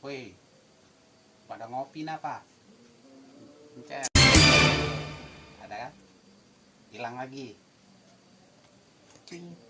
Woi, pada ngopi napa? Ada kan? Hilang lagi. Cing.